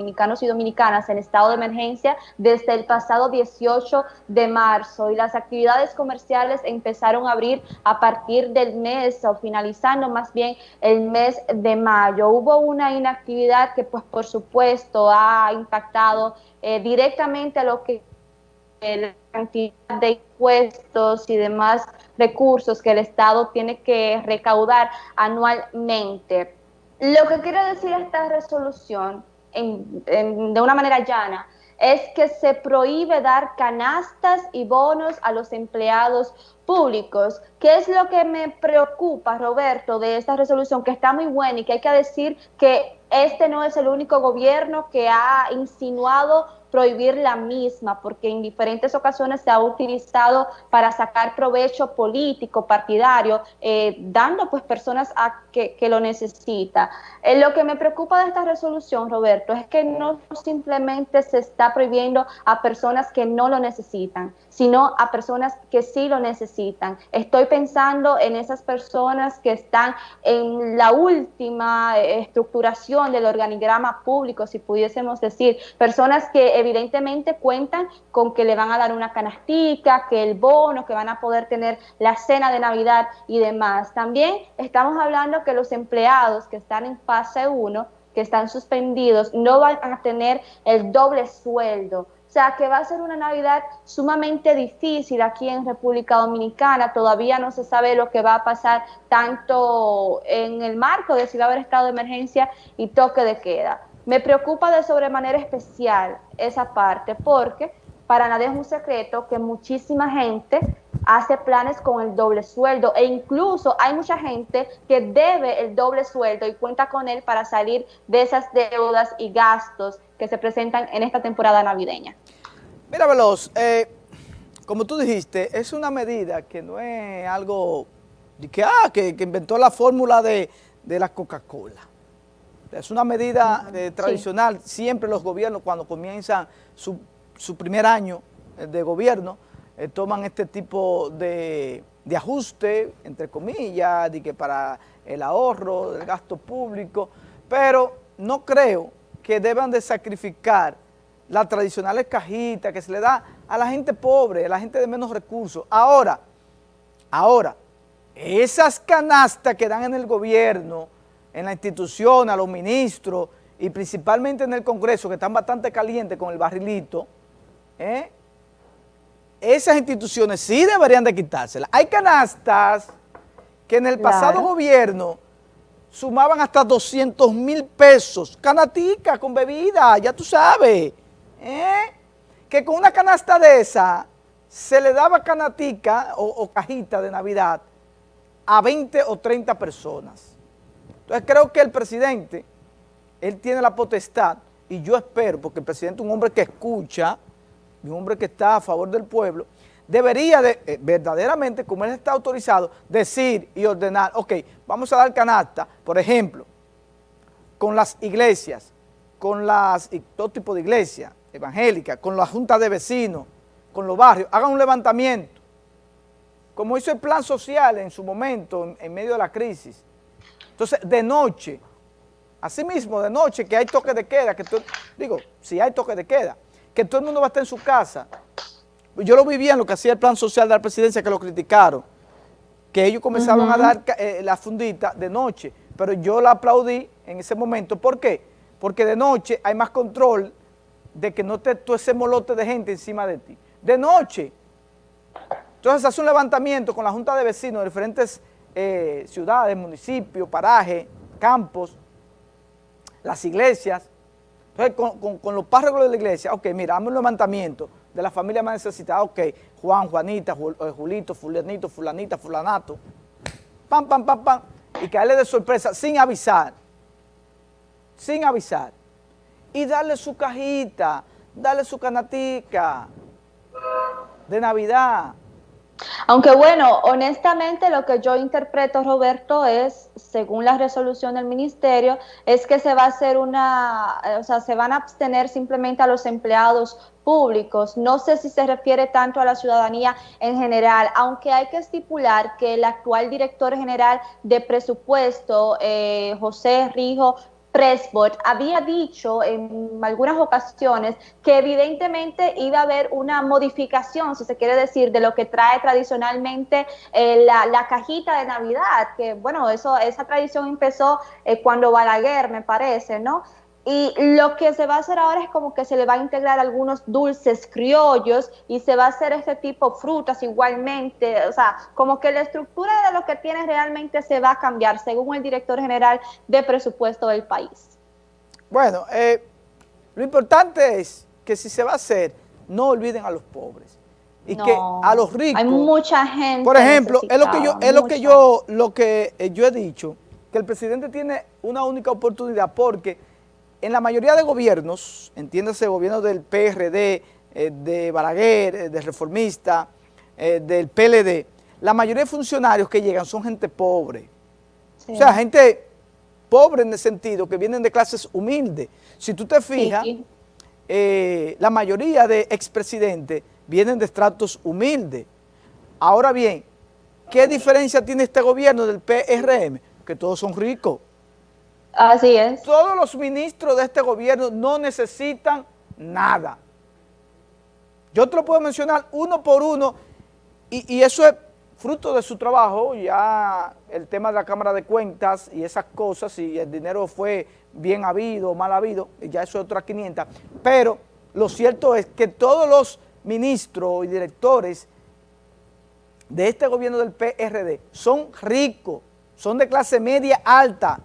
dominicanos y dominicanas en estado de emergencia desde el pasado 18 de marzo y las actividades comerciales empezaron a abrir a partir del mes o finalizando más bien el mes de mayo. Hubo una inactividad que pues por supuesto ha impactado eh, directamente a lo que la cantidad de impuestos y demás recursos que el Estado tiene que recaudar anualmente. Lo que quiero decir esta resolución de una manera llana, es que se prohíbe dar canastas y bonos a los empleados públicos. ¿Qué es lo que me preocupa, Roberto, de esta resolución, que está muy buena y que hay que decir que este no es el único gobierno que ha insinuado prohibir la misma, porque en diferentes ocasiones se ha utilizado para sacar provecho político, partidario, eh, dando pues personas a que, lo necesita. Eh, lo que me preocupa de esta resolución, Roberto, es que no simplemente se está prohibiendo a personas que no lo necesitan, sino a personas que sí lo necesitan. Estoy pensando en esas personas que están en la última estructuración del organigrama público, si pudiésemos decir, personas que evidentemente cuentan con que le van a dar una canastica, que el bono, que van a poder tener la cena de Navidad y demás. También estamos hablando que los empleados que están en fase 1, que están suspendidos, no van a tener el doble sueldo. O sea, que va a ser una Navidad sumamente difícil aquí en República Dominicana. Todavía no se sabe lo que va a pasar tanto en el marco de si va a haber estado de emergencia y toque de queda. Me preocupa de sobremanera especial esa parte porque para nadie es un secreto que muchísima gente hace planes con el doble sueldo e incluso hay mucha gente que debe el doble sueldo y cuenta con él para salir de esas deudas y gastos que se presentan en esta temporada navideña. Mira, Veloz, eh, como tú dijiste, es una medida que no es algo que, ah, que, inventó la fórmula de, de la Coca-Cola. Es una medida eh, tradicional, siempre los gobiernos cuando comienzan su, primer año eh, de gobierno, eh, toman este tipo de, ajuste, entre comillas, de que para el ahorro, el gasto público, pero no creo que deban de sacrificar las tradicionales cajitas que se le da a la gente pobre, a la gente de menos recursos. Ahora, ahora, esas canastas que dan en el gobierno, en la institución, a los ministros y principalmente en el Congreso, que están bastante calientes con el barrilito, ¿eh? esas instituciones sí deberían de quitárselas. Hay canastas que en el pasado gobierno sumaban hasta 200 mil pesos, canatica con bebida, ya tú sabes, ¿eh? que con una canasta de esa se le daba canatica o, o cajita de Navidad a 20 o 30 personas. Entonces creo que el presidente, él tiene la potestad, y yo espero, porque el presidente es un hombre que escucha, un hombre que está a favor del pueblo, debería de, eh, verdaderamente, como él está autorizado, decir y ordenar, ok, vamos a dar canasta, por ejemplo, con las iglesias, con las, todo tipo de iglesias evangélicas, con la junta de vecinos, con los barrios, hagan un levantamiento, como hizo el plan social en su momento, en medio de la crisis, entonces, de noche, así mismo de noche que hay toque de queda, que digo, si hay toque de queda, que todo el mundo va a estar en su casa. Yo lo vivía en lo que hacía el plan social de la presidencia, que lo criticaron, que ellos comenzaron a dar eh, la fundita de noche, pero yo la aplaudí en ese momento. ¿Por qué? Porque de noche hay más control de que no esté todo ese molote de gente encima de ti. De noche. Entonces hace un levantamiento con la Junta de Vecinos de diferentes eh, ciudades, municipios, parajes, campos, las iglesias. Entonces, con, los párrocos de la iglesia, ok, mira, dame un levantamiento de la familia más necesitada, ok, Juan, Juanita, eh, Julito, Fulanito, Fulanita, Fulanato, pam, pam, pam, pam, y caerle de sorpresa sin avisar, sin avisar, y darle su cajita, darle su canatica de Navidad, aunque bueno, honestamente lo que yo interpreto, Roberto, es, según la resolución del ministerio, es que se va a hacer una, eh, o sea, se van a abstener simplemente a los empleados públicos. No sé si se refiere tanto a la ciudadanía en general, aunque hay que estipular que el actual director general de presupuesto, eh, José Rijo Presbot había dicho en algunas ocasiones que evidentemente iba a haber una modificación, si se quiere decir, de lo que trae tradicionalmente eh, la, cajita de Navidad, que bueno, eso esa tradición empezó eh, cuando Balaguer, me parece, ¿no? Y lo que se va a hacer ahora es como que se le va a integrar algunos dulces criollos y se va a hacer este tipo frutas igualmente, o sea, como que la estructura de lo que tiene realmente se va a cambiar según el director general de presupuesto del país. Bueno, eh, lo importante es que si se va a hacer, no olviden a los pobres y que a los ricos. Hay mucha gente. Por ejemplo, es lo que yo, es lo que yo, lo que eh, yo he dicho, que el presidente tiene una única oportunidad porque en la mayoría de gobiernos, entiéndase gobiernos del PRD, eh, de Balaguer, eh, de Reformista, eh, del PLD, la mayoría de funcionarios que llegan son gente pobre. O sea, gente pobre en el sentido que vienen de clases humildes. Si tú te fijas, la mayoría de expresidentes vienen de estratos humildes. Ahora bien, ¿qué diferencia tiene este gobierno del PRM? Que todos son ricos. Así es. Todos los ministros de este gobierno no necesitan nada. Yo te lo puedo mencionar uno por uno y, eso es fruto de su trabajo, ya el tema de la Cámara de Cuentas y esas cosas, si el dinero fue bien habido o mal habido, ya eso es otra 500, pero lo cierto es que todos los ministros y directores de este gobierno del PRD son ricos, son de clase media alta,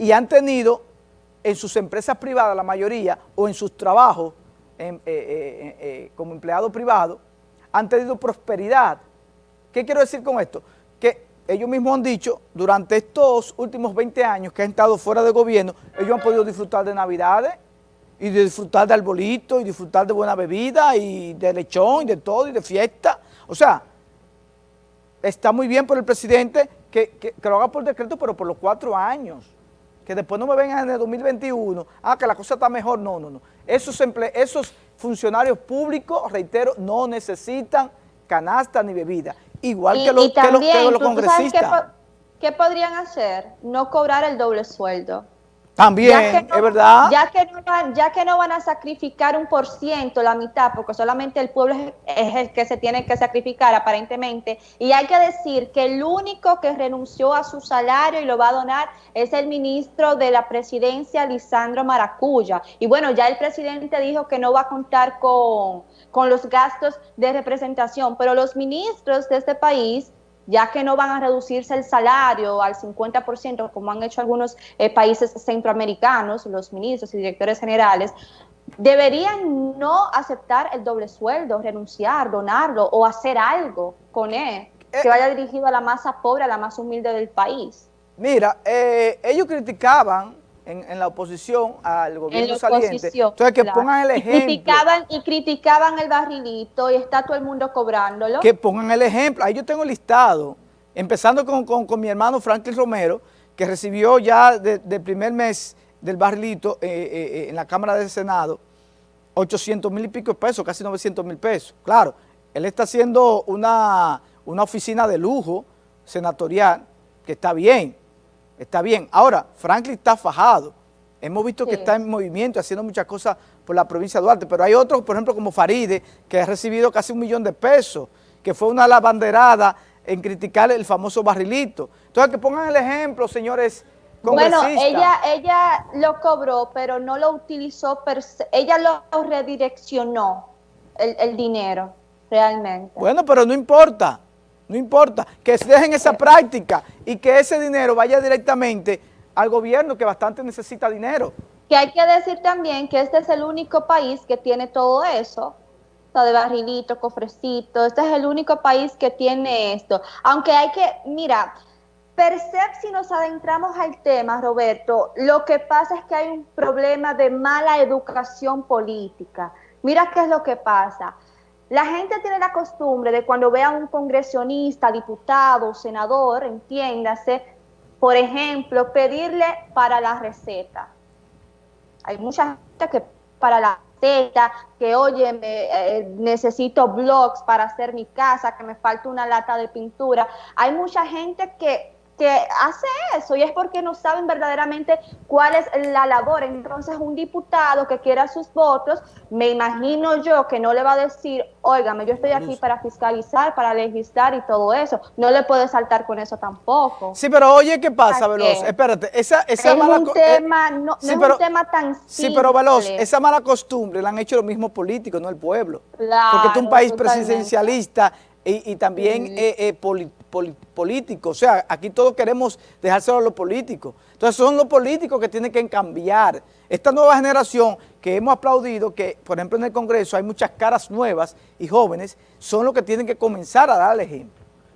y han tenido en sus empresas privadas, la mayoría, o en sus trabajos eh, eh, eh, como empleado privado, han tenido prosperidad. ¿Qué quiero decir con esto? Que ellos mismos han dicho, durante estos últimos 20 años que han estado fuera de gobierno, ellos han podido disfrutar de Navidades, y de disfrutar de arbolito, y disfrutar de buena bebida, y de lechón, y de todo, y de fiesta. O sea, está muy bien por el presidente que, que lo haga por decreto, pero por los cuatro años que después no me vengan en el 2021, ah, que la cosa está mejor, no, no, no. Esos, esos funcionarios públicos, reitero, no necesitan canasta ni bebida, igual que, los, que, los, congresistas. qué podrían hacer? No cobrar el doble sueldo. También, es verdad. Ya que, no van, ya que no van a sacrificar un por ciento, la mitad, porque solamente el pueblo es, el que se tiene que sacrificar aparentemente, y hay que decir que el único que renunció a su salario y lo va a donar es el ministro de la presidencia, Lisandro Maracuya. Y bueno, ya el presidente dijo que no va a contar con, con los gastos de representación, pero los ministros de este país ya que no van a reducirse el salario al 50%, como han hecho algunos eh, países centroamericanos, los ministros y directores generales, deberían no aceptar el doble sueldo, renunciar, donarlo o hacer algo con él que eh, vaya dirigido a la masa pobre, a la más humilde del país. Mira, eh, ellos criticaban en, la oposición al gobierno saliente. Entonces, que pongan el ejemplo. Y criticaban, y criticaban el barrilito y está todo el mundo cobrándolo. Que pongan el ejemplo. Ahí yo tengo listado, empezando con, mi hermano Franklin Romero, que recibió ya del primer mes del barrilito eh, eh, eh, en la Cámara del Senado 800 mil y pico de pesos, casi 900 mil pesos. Claro, él está haciendo una, una oficina de lujo senatorial, que está bien, Está bien. Ahora, Franklin está fajado. Hemos visto que está en movimiento, haciendo muchas cosas por la provincia de Duarte, pero hay otros, por ejemplo, como Faride, que ha recibido casi un millón de pesos, que fue una lavanderada en criticar el famoso barrilito. Entonces, que pongan el ejemplo, señores Bueno, ella, ella lo cobró, pero no lo utilizó, ella lo redireccionó, el, el dinero, realmente. Bueno, pero no importa no importa, que se dejen esa práctica y que ese dinero vaya directamente al gobierno que bastante necesita dinero. Que hay que decir también que este es el único país que tiene todo eso, de barrilito, cofrecito, este es el único país que tiene esto. Aunque hay que, mira, Percep, si nos adentramos al tema, Roberto, lo que pasa es que hay un problema de mala educación política. Mira qué es lo que pasa. La gente tiene la costumbre de cuando ve a un congresionista, diputado, senador, entiéndase, por ejemplo, pedirle para la receta. Hay mucha gente que para la receta, que oye, eh, necesito blogs para hacer mi casa, que me falta una lata de pintura. Hay mucha gente que que hace eso y es porque no saben verdaderamente cuál es la labor. Entonces un diputado que quiera sus votos, me imagino yo que no le va a decir, óigame, yo estoy aquí para fiscalizar, para legislar y todo eso. No le puede saltar con eso tampoco. Sí, pero oye, ¿qué pasa, Veloz? Espérate, esa, esa es mala... Un tema, no, es un tema tan simple. Sí, pero Veloz, esa mala costumbre la han hecho los mismos políticos, no el pueblo. Claro, Porque es un país presidencialista y, también eh, eh, político. O sea, aquí todos queremos dejárselo a los políticos. Entonces son los políticos que tienen que cambiar. Esta nueva generación que hemos aplaudido, que por ejemplo en el Congreso hay muchas caras nuevas y jóvenes, son los que tienen que comenzar a dar el ejemplo.